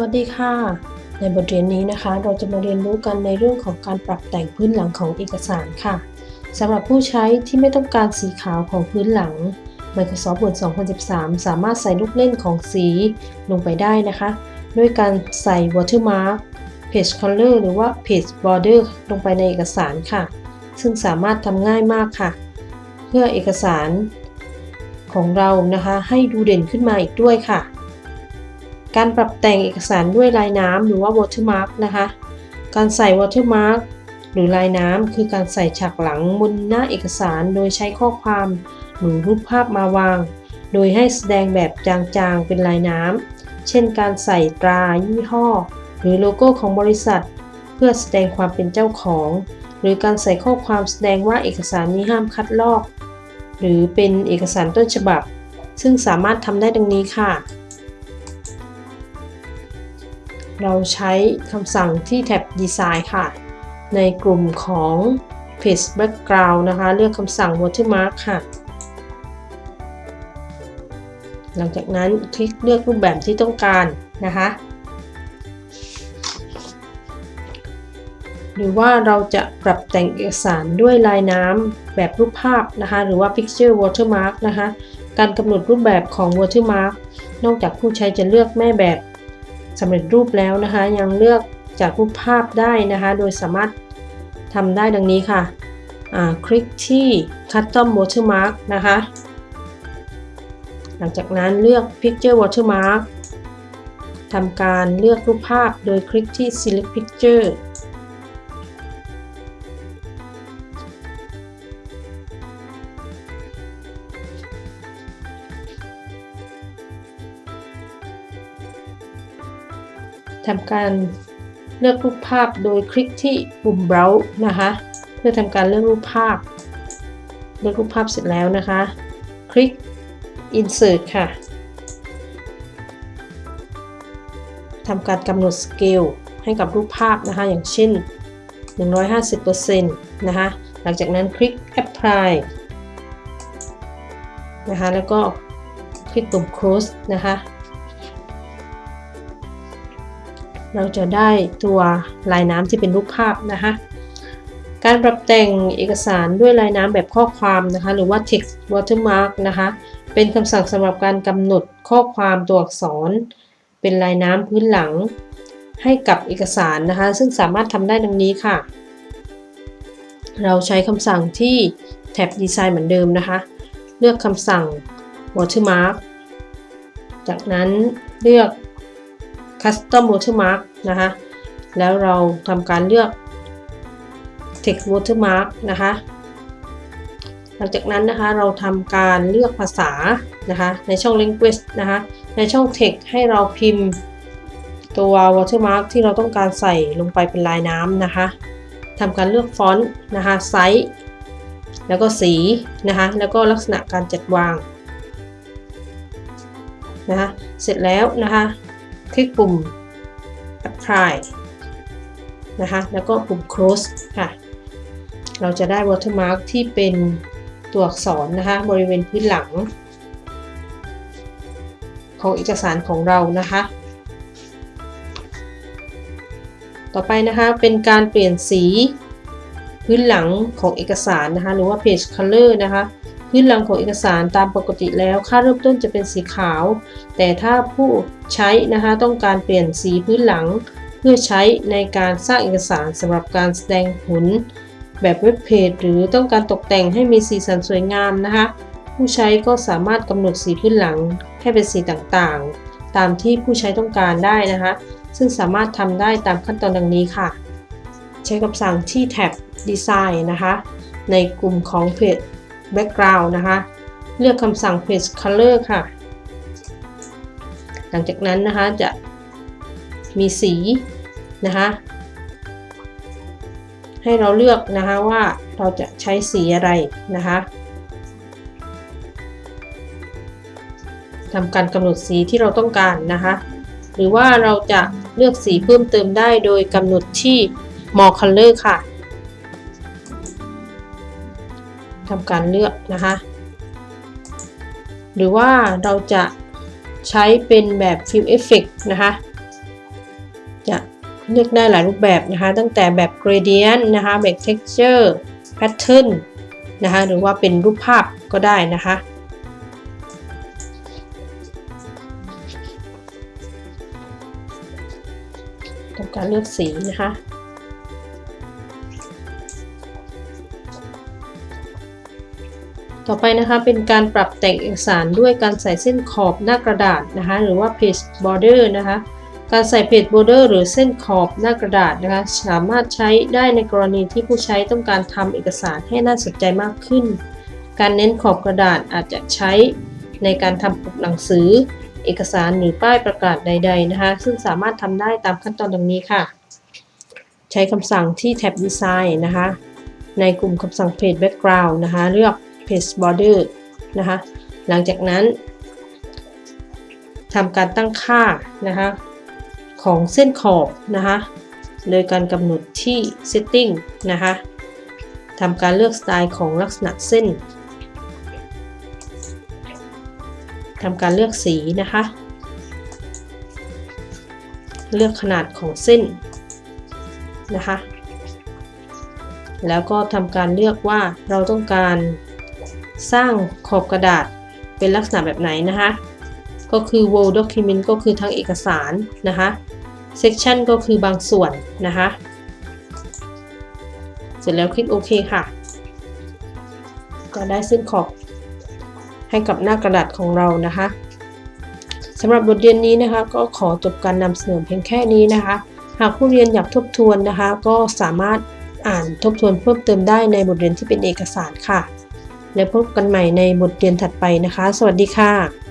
สวัสดีค่ะ ในบทเรียนนี้นะคะ เราจะมาเรียนรู้กันในเรื่องของการปรับแต่งพื้นหลังของเอกสารค่ะสำหรับผู้ใช้ที่ไม่ต้องการสีขาวของพื้นหลัง Microsoft Word 2013 สามารถใส่ลูกเล่นของสีลงไปได้นะคะ ด้วยการใส่ watermark page color หรือว่า page border ลงไปในเอกสารค่ะ ซึ่งสามารถทำง่ายมากค่ะ เพื่อเอกสารของเรานะคะ ให้ดูเด่นขึ้นมาอีกด้วยค่ะ การปรับแต่งเอกสารด้วยลายน้ำหรือว่า watermark นะคะ การใส่ watermark หรือลายน้ำคือการใส่ฉากหลังบนหน้าเอกสารโดยใช้ข้อความหรือรูปภาพมาวาง โดยให้แสดงแบบจางๆเป็นลายน้ำ เช่นการใส่ตรายี่ห้อ หรือโลโก้ของบริษัท เพื่อแสดงความเป็นเจ้าของ หรือการใส่ข้อความแสดงว่าเอกสารนี้ห้ามคัดลอก หรือเป็นเอกสารต้นฉบับ ซึ่งสามารถทำได้ดังนี้ค่ะ เราใช้คำสั่งที่แท็บ Design ค่ะ ในกลุ่มของ Page Background นะคะ เลือกคำสั่ง Watermark ค่ะ หลังจากนั้นคลิกเลือกรูปแบบที่ต้องการนะคะ หรือว่าเราจะปรับแต่งเอกสารด้วยลายน้ำแบบรูปภาพนะคะ หรือว่า Picture Watermark นะคะ การกำหนดรูปแบบของ Watermark นอกจากผู้ใช้จะเลือกแม่แบบ สำเร็จรูปแล้วนะคะ ยังเลือกจากรูปภาพได้นะคะ โดยสามารถทำได้ดังนี้ค่ะคลิกที่ Custom Watermark นะคะ หลังจากนั้นเลือก Picture Watermark ทำการเลือกรูปภาพโดยคลิกที่ Select Picture ทำการเลือกรูปภาพโดยคลิกที่ปุ่ม Browse นะคะ เพื่อทำการเลือกรูปภาพ เลือกรูปภาพเสร็จแล้วนะคะ คลิก Insert ค่ะทำการกำหนดสเกลให้กับรูปภาพนะคะ อย่างเช่น 150%นะคะ หลังจากนั้นคลิก Apply นะคะ แล้วก็คลิกปุ่ม Close นะคะ เราจะได้ตัวลายน้ำที่เป็นรูปภาพนะคะ การปรับแต่งเอกสารด้วยลายน้ำแบบข้อความนะคะ หรือว่า text watermark นะคะ เป็นคำสั่งสำหรับการกำหนดข้อความตัวอักษร เป็นลายน้ำพื้นหลัง ให้กับเอกสารนะคะ ซึ่งสามารถทำได้ดังนี้ค่ะ เราใช้คำสั่งที่แท็บ Design เหมือนเดิมนะคะ เลือกคำสั่ง watermark จากนั้นเลือก Custom Watermark นะคะ แล้วเราทำการเลือก Text Watermark นะคะ หลังจากนั้นนะคะเราทำการเลือกภาษานะคะในช่อง Language นะคะในช่อง Text ให้เราพิมพ์ตัว Watermark ที่เราต้องการใส่ลงไปเป็นลายน้ำนะคะทำการเลือกฟอนต์นะคะไซส์แล้วก็สีนะคะแล้วก็ลักษณะการจัดวางนะคะเสร็จแล้วนะคะ คลิกปุ่ม apply นะคะ แล้วก็ปุ่ม close ค่ะ เราจะได้ watermark ที่เป็นตัวอักษรนะคะ บริเวณพื้นหลัง ของเอกสารของเรานะคะ ต่อไปนะคะ เป็นการเปลี่ยนสีพื้นหลังของเอกสารนะคะ หรือว่า page color นะคะ พื้นหลังของเอกสารตามปกติแล้ว ค่าเริ่มต้นจะเป็นสีขาว แต่ถ้าผู้ใช้นะคะต้องการเปลี่ยนสีพื้นหลัง เพื่อใช้ในการสร้างเอกสารสำหรับการแสดงผลแบบเว็บเพจหรือต้องการตกแต่งให้มีสีสันสวยงามนะคะ ผู้ใช้ก็สามารถกำหนดสีพื้นหลังให้เป็นสีต่างๆ ตามที่ผู้ใช้ต้องการได้นะคะ ซึ่งสามารถทำได้ตามขั้นตอนดังนี้ค่ะ ใช้คำสั่งที่แท็บ Design นะคะ ในกลุ่มของเพจ background นะคะ เลือกคำสั่ง page color ค่ะ หลังจากนั้นนะคะจะมีสีนะคะ ให้เราเลือกนะคะว่าเราจะใช้สีอะไรนะคะทำการกำหนดสีที่เราต้องการนะคะ หรือว่าเราจะเลือกสีเพิ่มเติมได้โดยกำหนดที่ more color ค่ะ ทำการเลือกนะคะ หรือว่าเราจะใช้เป็นแบบ fill effect นะคะ จะเลือกได้หลายรูปแบบนะคะ ตั้งแต่แบบ gradient นะคะ แบบ texture pattern นะคะ หรือว่าเป็นรูปภาพก็ได้นะคะทำการเลือกสีนะคะ ต่อไปนะคะเป็นการปรับแต่งเอกสารด้วยการใส่เส้นขอบหน้ากระดาษนะคะหรือว่า page border นะคะการใส่ page border หรือเส้นขอบหน้ากระดาษนะคะสามารถใช้ได้ในกรณีที่ผู้ใช้ต้องการทำเอกสารให้น่าสนใจมากขึ้น การเน้นขอบกระดาษอาจจะใช้ในการทำปกหนังสือ เอกสารหรือป้ายประกาศใด ๆนะคะ ซึ่งสามารถทำได้ตามขั้นตอนดังนี้ค่ะ ใช้คำสั่งที่แท็บ Design นะคะ ในกลุ่มคำสั่ง Page Background นะคะ เลือก Page Border นะคะหลังจากนั้นทำการตั้งค่านะคะของเส้นขอบนะคะโดยการกำหนดที่ Setting นะคะทำการเลือกสไตล์ของลักษณะเส้นทำการเลือกสีนะคะ เลือกขนาดของเส้นนะคะ แล้วก็ทำการเลือกว่าเราต้องการ สร้างขอบกระดาษเป็นลักษณะแบบไหนนะคะ ก็คือ Word Document ก็คือทั้งเอกสารนะคะ Section ก็คือบางส่วนนะคะ เสร็จแล้วคลิกโอเคค่ะ ก็ได้เส้นขอบให้กับหน้ากระดาษของเรานะคะสำหรับบทเรียนนี้นะคะ ก็ขอจบการนำเสนอเพียงแค่นี้นะคะ หากผู้เรียนอยากทบทวนนะคะ ก็สามารถอ่านทบทวนเพิ่มเติมได้ในบทเรียนที่เป็นเอกสารค่ะ และพบกันใหม่ในบทเรียนถัดไปนะคะ สวัสดีค่ะ